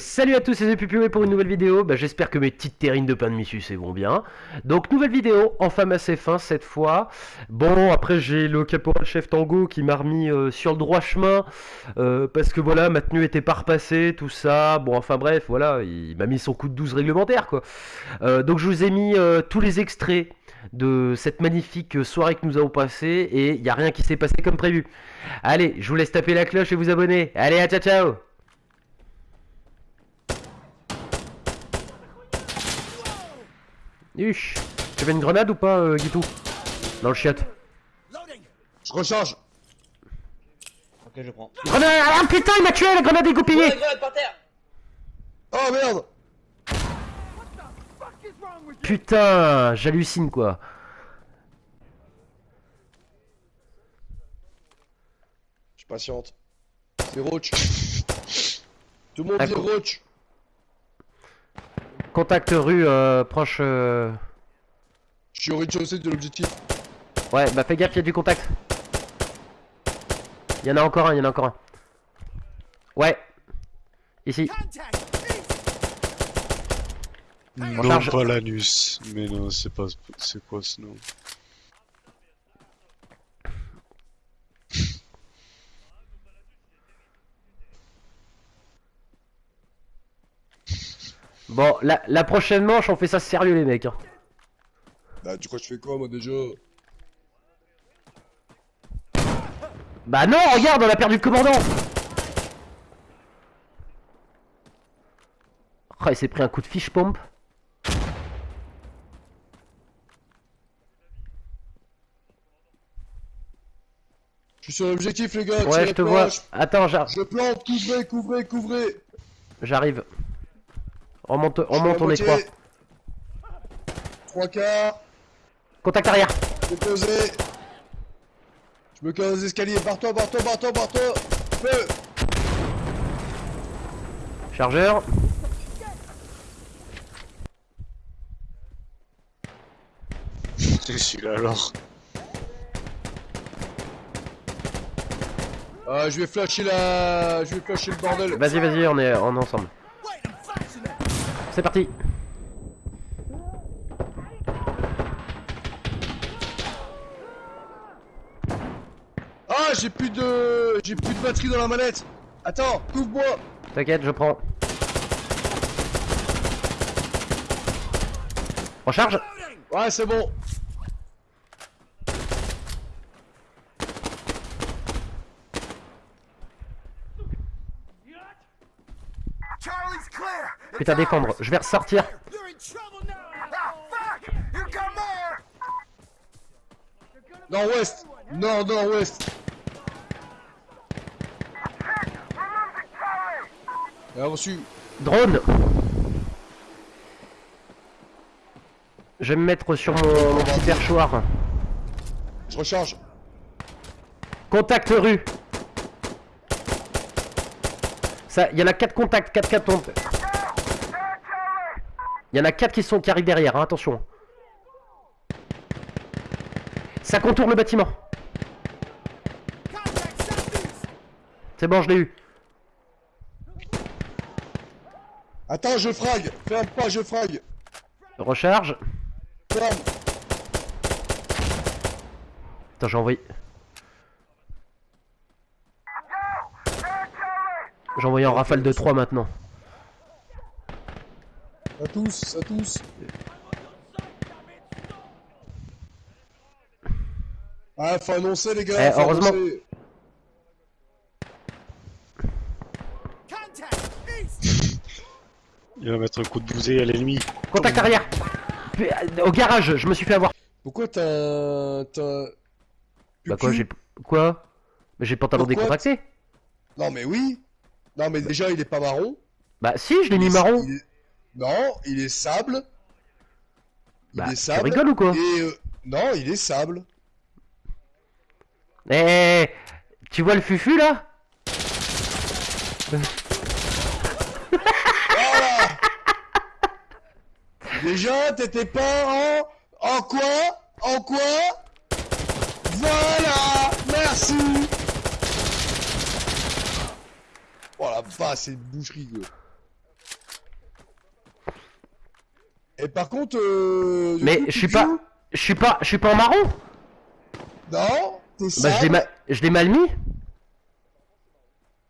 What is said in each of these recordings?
Salut à tous, c'est Pupio pour une nouvelle vidéo. Bah, J'espère que mes petites terrines de pain de missus vont bien. Donc nouvelle vidéo, enfin assez fin cette fois. Bon, après j'ai le caporal chef Tango qui m'a remis euh, sur le droit chemin euh, parce que voilà, ma tenue était pas repassée, tout ça. Bon, enfin bref, voilà, il m'a mis son coup de 12 réglementaire quoi. Euh, donc je vous ai mis tous les extraits de cette magnifique soirée que nous avons passée et il n'y a rien qui s'est passé comme prévu. Allez, je vous laisse taper la cloche et vous abonner. Allez, à ciao ciao Huch Tu veux une grenade ou pas, euh, Guitou? Dans le chiotte. Je recharge Ok, je prends. Grenade Ah putain, il m'a tué, la grenade est goupillée grenade par terre Oh merde Putain, j'hallucine quoi. Je suis patiente. C'est Roach. Tout le monde Ah, dit Roach. Contact rue euh, proche. euh, Je suis au rez-de-chaussée de l'objectif. Ouais, bah fais gaffe, il y a du contact. Il y en a encore un, il y en a encore un. Ouais. Ici. Non, charge. pas l'anus. Mais non, c'est pas. C'est quoi ce nom? Bon, la, la prochaine manche, on fait ça sérieux, les mecs. hein. Bah, tu crois que je fais quoi, moi, déjà? Bah non, regarde, on a perdu le commandant Oh, il s'est pris un coup de fiche pompe. Je suis sur l'objectif, les gars. Ouais, je te vois. Attends, j'ar- je plante, couvrez, couvrez, couvrez. j'arrive. Je suis remonte, à on est trois. Trois quarts. Contact arrière. J'ai posé. Je me casse les escaliers. Barre-toi, barre-toi, barre-toi, barre-toi. Feu Chargeur. C'est celui-là alors. Ah, je vais flasher la... Je vais flasher le bordel. Vas-y, vas-y, on est, on est ensemble. C'est parti. Ah, j'ai plus de... J'ai plus de batterie dans la manette. Attends, couvre-moi. T'inquiète, je prends. Recharge. Ouais, c'est bon. Charlie's clear. Putain, défendre. Je vais ressortir. Ah. Nord-ouest. Nord, nord-ouest. Et reçu. Drone. Je vais me mettre sur mon, mon petit perchoir. Je recharge. Contact rue. Ça, il y en a 4 contacts, 4 4 tombent. Il y en a 4 qui sont qui arrivent derrière, hein, attention. Ça contourne le bâtiment. C'est bon, je l'ai eu. Attends, je frag. Ferme pas, je frag. Recharge. Ferme. Attends, j'ai envoyé. J'ai envoyé en rafale de 3 maintenant. Ça tous, ça tous. Ah, faut annoncer, les gars. Eh, faut heureusement. annoncer. Il va mettre un coup de bousée à l'ennemi. Contact arrière. Au garage, je me suis fait avoir. Pourquoi t'as un... T'as... Bah quoi, j'ai... Quoi? Mais j'ai le pantalon Pourquoi décontracté. Non, mais oui. Non, mais déjà, il est pas marron. Bah si, je l'ai mis marron. Il est- Non, il est sable. Il Bah, est tu sable. rigoles ou quoi Et euh, non, il est sable. Eh, tu vois le fufu là? Voilà. Déjà, t'étais pas en... En quoi? En quoi? Voilà Merci Oh la vache, c'est une boucherie. Et par contre, euh, Mais je suis pas- Je suis pas, je suis pas en marron. Non, t'es Bah je l'ai ma- je l'ai mal mis.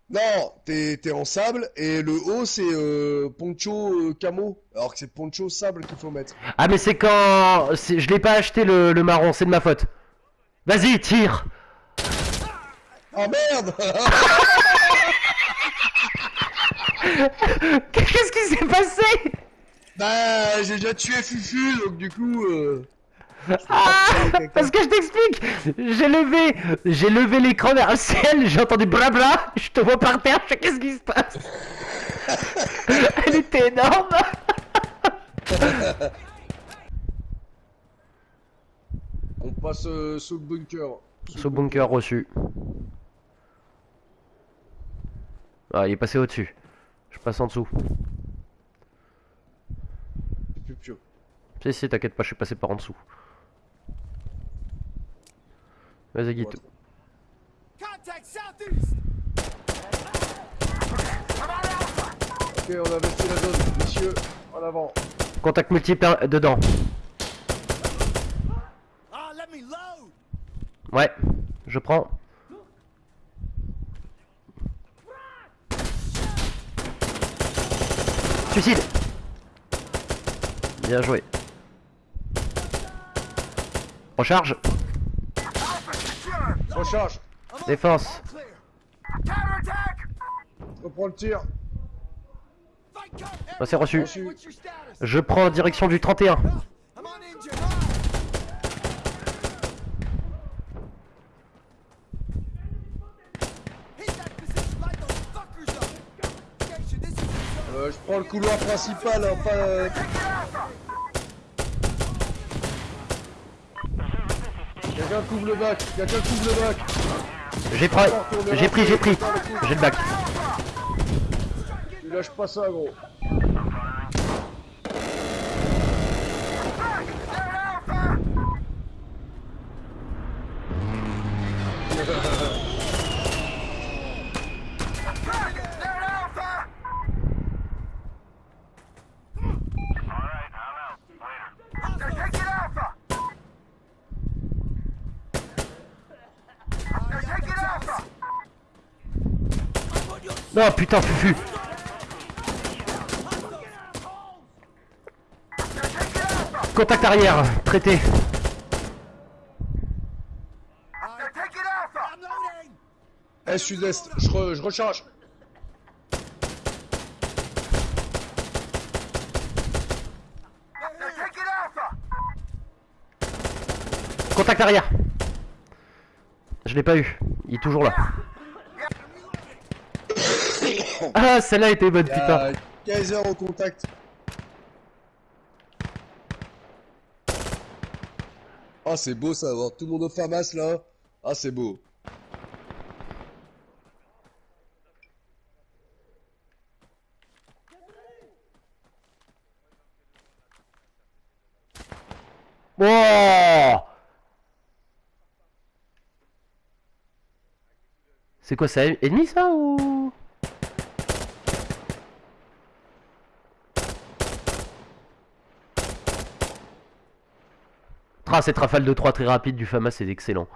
Non, t'es en sable et le haut c'est euh, poncho euh, camo, alors que c'est poncho sable qu'il faut mettre. Ah mais c'est quand... Je l'ai pas acheté le, le marron, c'est de ma faute. Vas-y, tire. Ah merde Qu'est-ce qui s'est passé? Bah j'ai déjà tué Fufu donc du coup. Euh... Ah. Parce que je t'explique J'ai levé... J'ai levé l'écran vers le ciel, j'ai entendu blabla, je te vois par terre, je fais qu'est-ce qui se passe? Elle était énorme On passe euh, sous le bunker. Ce bunker reçu. Ah, il est passé au-dessus. Je passe en dessous. C'est plus pio. Si, si, t'inquiète pas, je suis passé par en dessous. Vas-y, Guito. Contact southeast. Ok, on a investi la zone, messieurs, en avant. Contact multiple euh, dedans. Ah. Ouais, je prends. Suicide Bien joué. Recharge Recharge, Défense reprends le tir. Ah, c'est reçu. Je prends la direction du 31. I'm on injured. Ah. Hit that position, light those fuckers up. Station, this is the zone. Euh, je prends le couloir principal, hein, pas. euh, Quelqu'un couvre le bac, quelqu'un couvre le bac. J'ai pris, j'ai pris, j'ai pris. J'ai le bac. Tu lâches pas ça, gros. Non, putain, fufu. Contact arrière, traité. Eh, sud-est, je, re- je recharge. Contact arrière. Je l'ai pas eu. Il est toujours là. Ah, celle-là était bonne, putain. Kaiser au contact. Ah, c'est beau ça, voir tout le monde au FAMAS là. Ah, c'est beau. C'est quoi ça Ennemi ça ou Tra, cette rafale de 3 très rapide du FAMA c'est excellent.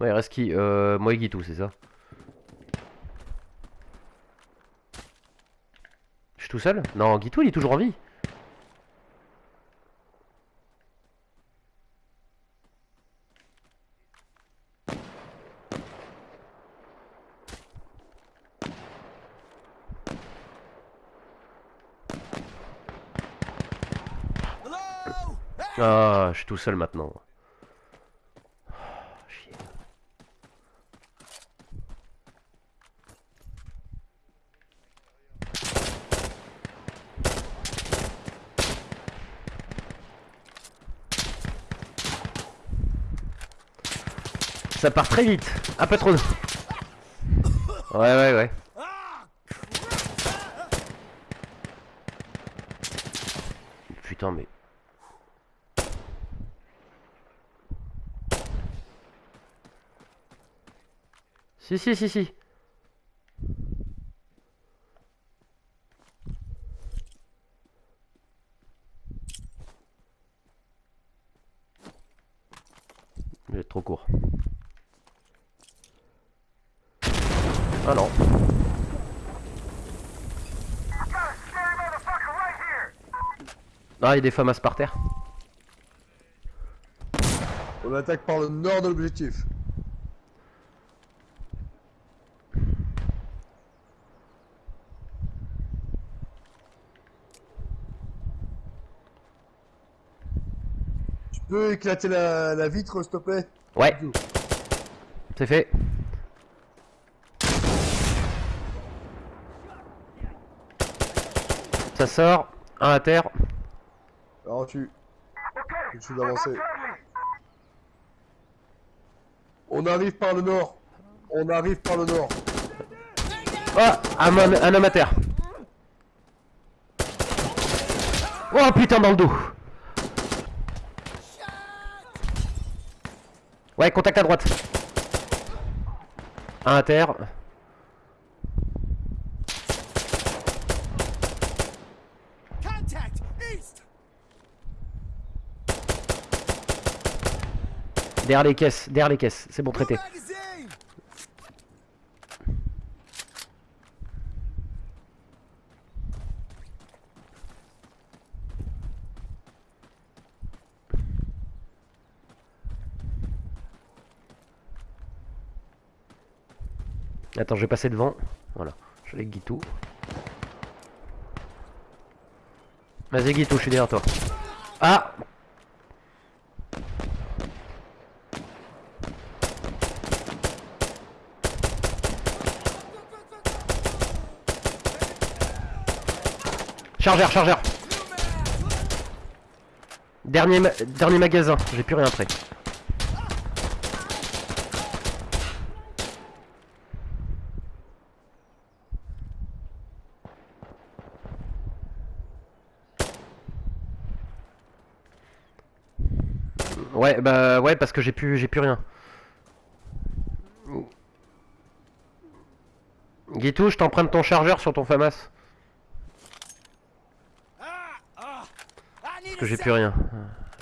Ouais, il reste qui? Euh, Moi et Guitou, c'est ça? Je suis tout seul? Non, Guitou il est toujours en vie. Hello. Hey. Ah, je suis tout seul maintenant. Ah. Ça part très vite. Un peu trop. Ouais, ouais, ouais. Putain, mais. Si, si, si, si. Il trop court. Ah non. Ah, il y a des FAMAS par terre. On attaque par le nord de l'objectif. Peux éclater la, la vitre, s'il te plaît? Ouais. C'est fait. Ça sort. Un à terre. Alors tu... Je suis friendly. On arrive par le nord. On arrive par le nord. Ah un, homme- un homme à terre. Oh putain dans le dos. Ouais, contact à droite. Un à terre. Derrière les caisses, derrière les caisses. C'est bon traité. Attends, je vais passer devant. Voilà. Je avec Guitou. Vas-y Guitou, je suis derrière toi. Ah Chargeur, chargeur Dernier, dernier magasin, j'ai plus rien après. Ouais, bah ouais, parce que j'ai plus, j'ai plus rien. Guitou, je t'emprunte ton chargeur sur ton FAMAS. Parce que j'ai plus rien.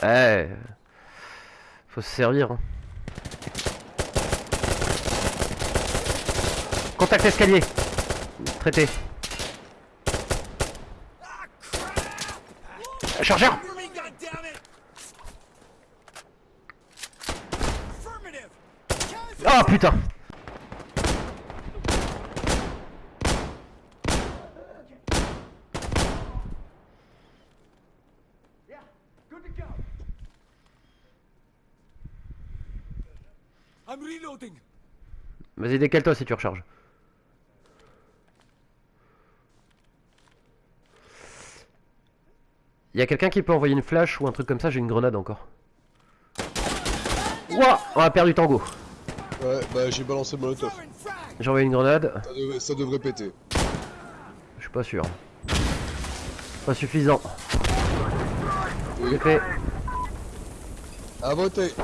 Ouais. Faut se servir. hein. Contact escalier. Traité. Chargeur Oh putain! Vas-y, décale-toi si tu recharges. Y a quelqu'un qui peut envoyer une flash ou un truc comme ça? J'ai une grenade encore. Ouah On a perdu tango. Ouais, bah j'ai balancé le molotov. J'ai envoyé une grenade. Ça devrait, ça devrait péter. Je suis pas sûr. Pas suffisant. Oui. Fait. À voter.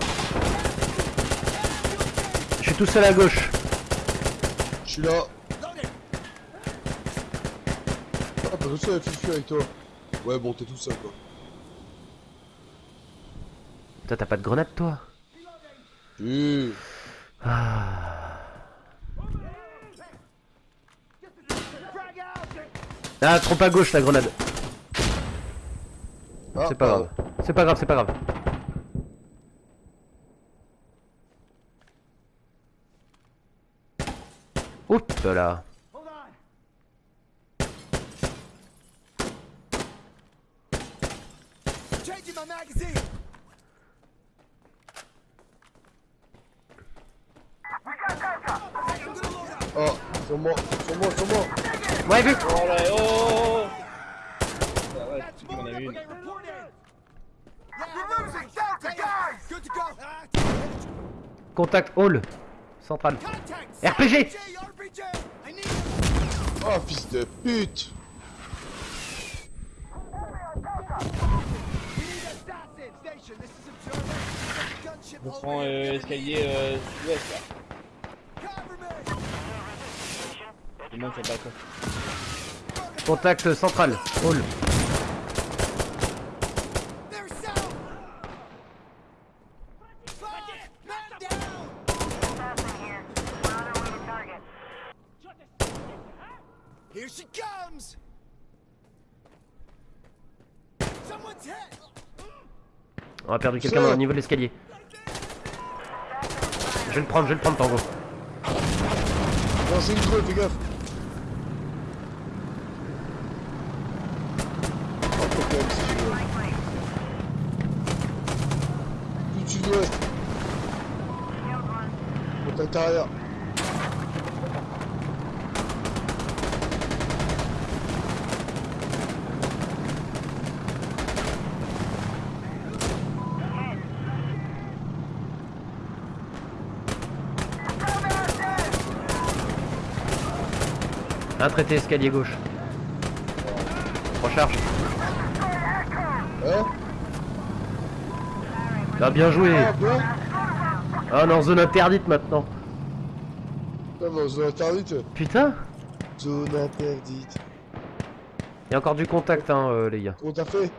Je suis tout seul à gauche. Je suis là. Ah, pas tout seul, Fifi avec toi. Ouais, bon, t'es tout seul quoi. Toi, t'as pas de grenade, toi? Ah, trop à gauche la grenade. Ah, C'est pas grave. C'est pas grave, c'est pas grave. Oups là. Changing my magazine! We got Delta. I'm gonna load up! Oh, sur moi, sur moi, sur moi. Ouais, vu Oh là, oh Ah ouais, on une. Ah, Contact hall. Central. RPG. Oh, fils de pute. Prends here. euh, escalier euh, sud-ouest là. Cover me! Il monte sur le balcon. Contact central. Hall. Here she comes! Someone's hit! On a perdu quelqu'un au niveau de l'escalier. Je vais le prendre, je vais le prendre, Tango. Non, c'est une creuse, fais gaffe. Oh, faut quand même, si tu veux. Arrière. Un traité escalier gauche. Recharge. Hein Ah, bien joué. Ah, quoi Ah non, zone interdite maintenant. Non, non, zone interdite. Putain Zone interdite. Il y a encore du contact, hein, euh, les gars. Fait?